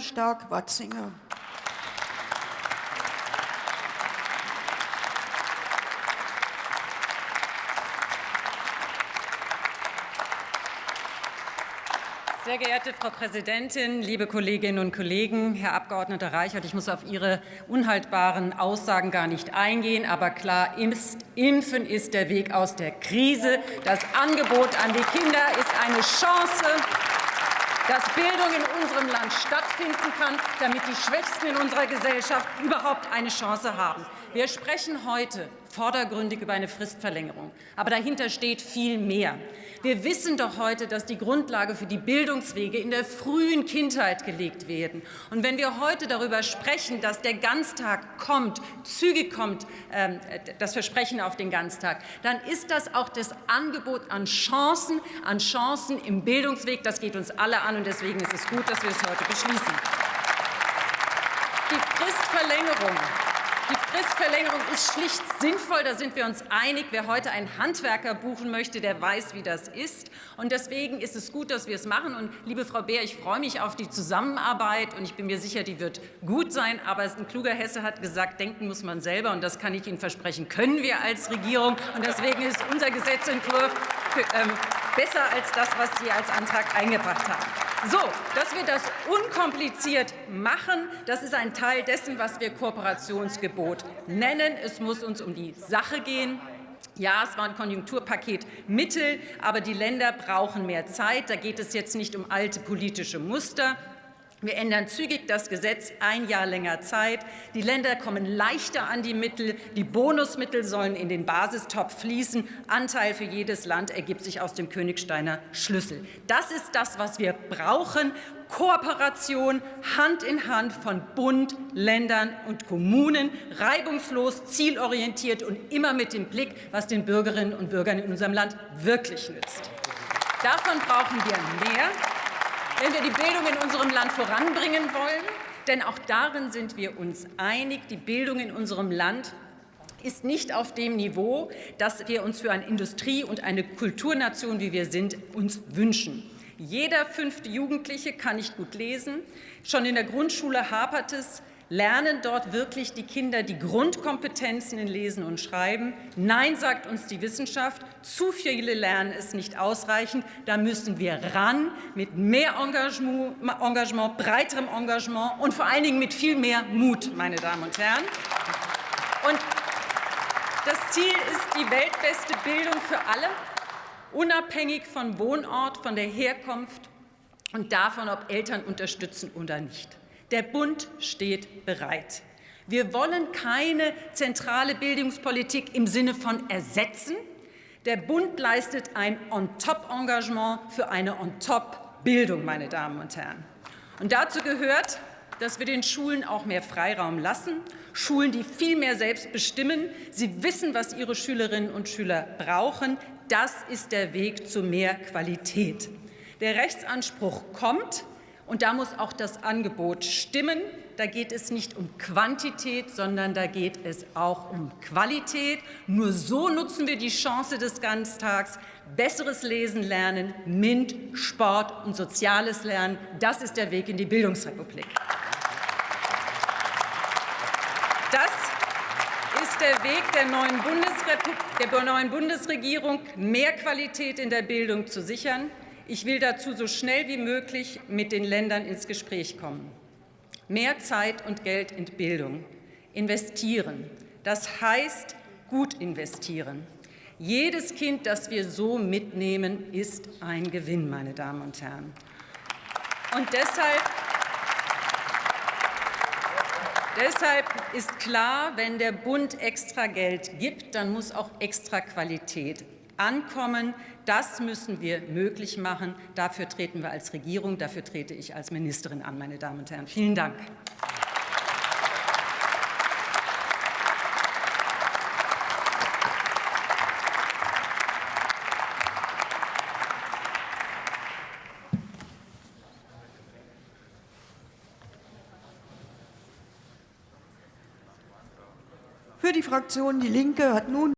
Stark-Watzinger. Sehr geehrte Frau Präsidentin, liebe Kolleginnen und Kollegen, Herr Abgeordneter Reichert, ich muss auf Ihre unhaltbaren Aussagen gar nicht eingehen, aber klar ist, Impfen ist der Weg aus der Krise. Das Angebot an die Kinder ist eine Chance, dass Bildung in unserem Land stattfinden kann, damit die Schwächsten in unserer Gesellschaft überhaupt eine Chance haben. Wir sprechen heute vordergründig über eine Fristverlängerung. Aber dahinter steht viel mehr. Wir wissen doch heute, dass die Grundlage für die Bildungswege in der frühen Kindheit gelegt werden. Und wenn wir heute darüber sprechen, dass der Ganztag kommt, zügig kommt, äh, das Versprechen auf den Ganztag, dann ist das auch das Angebot an Chancen, an Chancen im Bildungsweg. Das geht uns alle an, und deswegen ist es gut, dass wir es heute beschließen. Die Fristverlängerung Fristverlängerung ist schlicht sinnvoll, da sind wir uns einig. Wer heute einen Handwerker buchen möchte, der weiß, wie das ist. Und deswegen ist es gut, dass wir es machen. Und liebe Frau Beer, ich freue mich auf die Zusammenarbeit und ich bin mir sicher, die wird gut sein. Aber ein kluger Hesse hat gesagt, denken muss man selber. Und das kann ich Ihnen versprechen, können wir als Regierung. Und deswegen ist unser Gesetzentwurf ähm, besser als das, was Sie als Antrag eingebracht haben. So, dass wir das unkompliziert machen, das ist ein Teil dessen, was wir Kooperationsgebot nennen. Es muss uns um die Sache gehen. Ja, es war ein Konjunkturpaket Mittel, aber die Länder brauchen mehr Zeit. Da geht es jetzt nicht um alte politische Muster, wir ändern zügig das Gesetz, ein Jahr länger Zeit. Die Länder kommen leichter an die Mittel. Die Bonusmittel sollen in den Basistopf fließen. Anteil für jedes Land ergibt sich aus dem Königsteiner Schlüssel. Das ist das, was wir brauchen. Kooperation Hand in Hand von Bund, Ländern und Kommunen, reibungslos, zielorientiert und immer mit dem Blick, was den Bürgerinnen und Bürgern in unserem Land wirklich nützt. Davon brauchen wir mehr wenn wir die Bildung in unserem Land voranbringen wollen. Denn auch darin sind wir uns einig, die Bildung in unserem Land ist nicht auf dem Niveau, das wir uns für eine Industrie- und eine Kulturnation, wie wir sind, uns wünschen. Jeder fünfte Jugendliche kann nicht gut lesen. Schon in der Grundschule hapert es. Lernen dort wirklich die Kinder die Grundkompetenzen in Lesen und Schreiben? Nein, sagt uns die Wissenschaft. Zu viele lernen es nicht ausreichend. Da müssen wir ran mit mehr Engagement, Engagement, breiterem Engagement und vor allen Dingen mit viel mehr Mut, meine Damen und Herren. Und das Ziel ist die weltbeste Bildung für alle, unabhängig von Wohnort, von der Herkunft und davon, ob Eltern unterstützen oder nicht. Der Bund steht bereit. Wir wollen keine zentrale Bildungspolitik im Sinne von ersetzen. Der Bund leistet ein On-Top-Engagement für eine On-Top-Bildung, meine Damen und Herren. Und dazu gehört, dass wir den Schulen auch mehr Freiraum lassen, Schulen, die viel mehr selbst bestimmen. Sie wissen, was ihre Schülerinnen und Schüler brauchen. Das ist der Weg zu mehr Qualität. Der Rechtsanspruch kommt. Und da muss auch das Angebot stimmen. Da geht es nicht um Quantität, sondern da geht es auch um Qualität. Nur so nutzen wir die Chance des Ganztags. Besseres Lesen lernen, MINT, Sport und soziales Lernen. Das ist der Weg in die Bildungsrepublik. Das ist der Weg der neuen, der neuen Bundesregierung, mehr Qualität in der Bildung zu sichern. Ich will dazu so schnell wie möglich mit den Ländern ins Gespräch kommen. Mehr Zeit und Geld in Bildung. Investieren. Das heißt gut investieren. Jedes Kind, das wir so mitnehmen, ist ein Gewinn, meine Damen und Herren. Und deshalb Deshalb ist klar, wenn der Bund extra Geld gibt, dann muss auch extra Qualität ankommen. Das müssen wir möglich machen. Dafür treten wir als Regierung, dafür trete ich als Ministerin an, meine Damen und Herren. Vielen Dank. Für die Fraktion Die Linke hat nun